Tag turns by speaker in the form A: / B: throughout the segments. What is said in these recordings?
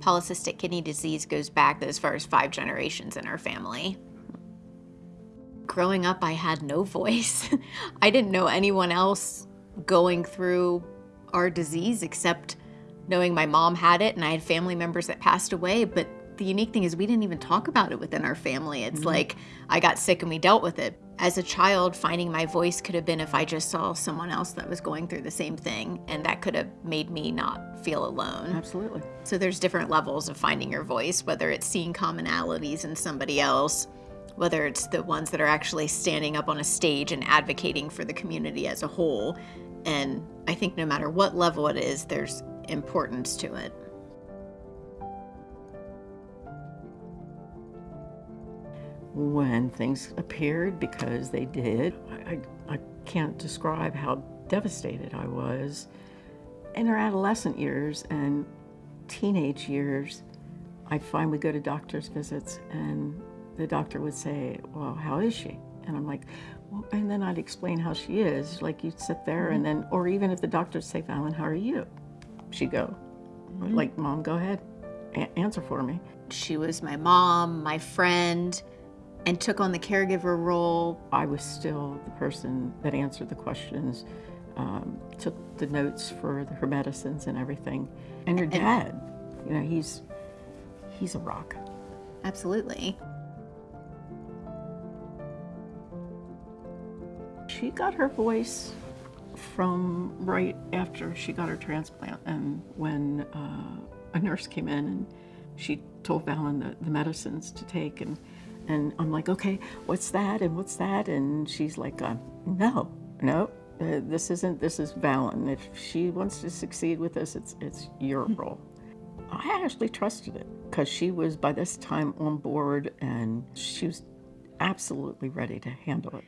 A: Polycystic kidney disease goes back as far as five generations in our family. Growing up, I had no voice. I didn't know anyone else going through our disease except knowing my mom had it and I had family members that passed away, but the unique thing is we didn't even talk about it within our family. It's mm -hmm. like I got sick and we dealt with it. As a child, finding my voice could have been if I just saw someone else that was going through the same thing, and that could have made me not feel alone.
B: Absolutely.
A: So there's different levels of finding your voice, whether it's seeing commonalities in somebody else, whether it's the ones that are actually standing up on a stage and advocating for the community as a whole. And I think no matter what level it is, there's importance to it.
B: When things appeared because they did. I, I can't describe how devastated I was. In our adolescent years and teenage years, I'd finally go to doctor's visits and the doctor would say, well, how is she? And I'm like, well, and then I'd explain how she is. Like you'd sit there mm -hmm. and then, or even if the doctor would say, Valen, how are you? She'd go, mm -hmm. like, mom, go ahead, A answer for me.
A: She was my mom, my friend, and took on the caregiver role.
B: I was still the person that answered the questions, um, took the notes for the, her medicines and everything. And your dad, you know, he's, he's a rock.
A: Absolutely.
B: She got her voice from right after she got her transplant and when uh, a nurse came in and she told Valen the, the medicines to take and and I'm like, okay, what's that and what's that? And she's like, uh, no, no, uh, this isn't, this is Valen. If she wants to succeed with this, it's, it's your hmm. role. I actually trusted it because she was by this time on board and she was absolutely ready to handle it.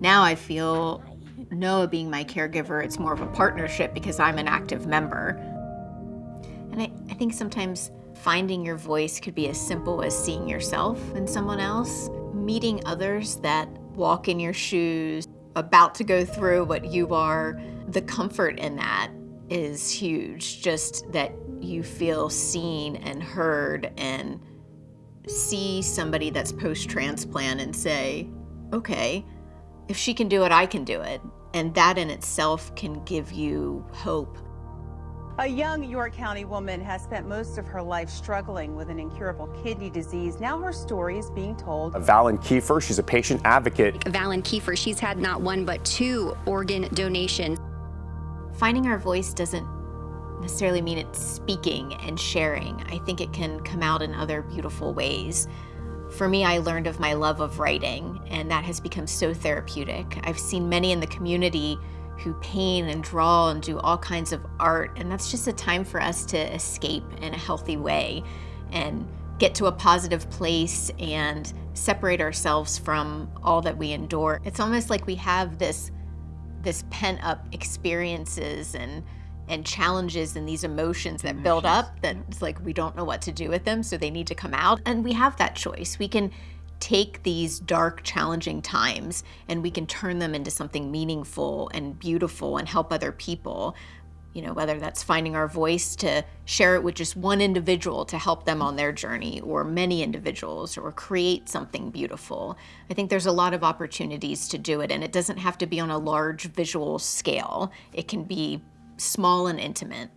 A: Now I feel Noah being my caregiver, it's more of a partnership because I'm an active member. And I, I think sometimes Finding your voice could be as simple as seeing yourself in someone else, meeting others that walk in your shoes, about to go through what you are. The comfort in that is huge, just that you feel seen and heard and see somebody that's post-transplant and say, okay, if she can do it, I can do it. And that in itself can give you hope
C: a young York County woman has spent most of her life struggling with an incurable kidney disease. Now her story is being told.
D: Valen Kiefer, she's a patient advocate.
E: Valen Kiefer, she's had not one but two organ donations.
A: Finding our voice doesn't necessarily mean it's speaking and sharing. I think it can come out in other beautiful ways. For me, I learned of my love of writing, and that has become so therapeutic. I've seen many in the community who paint and draw and do all kinds of art. And that's just a time for us to escape in a healthy way and get to a positive place and separate ourselves from all that we endure. It's almost like we have this, this pent up experiences and and challenges and these emotions that build up that it's like we don't know what to do with them so they need to come out and we have that choice we can take these dark, challenging times and we can turn them into something meaningful and beautiful and help other people. You know, whether that's finding our voice to share it with just one individual to help them on their journey or many individuals or create something beautiful. I think there's a lot of opportunities to do it and it doesn't have to be on a large visual scale. It can be small and intimate.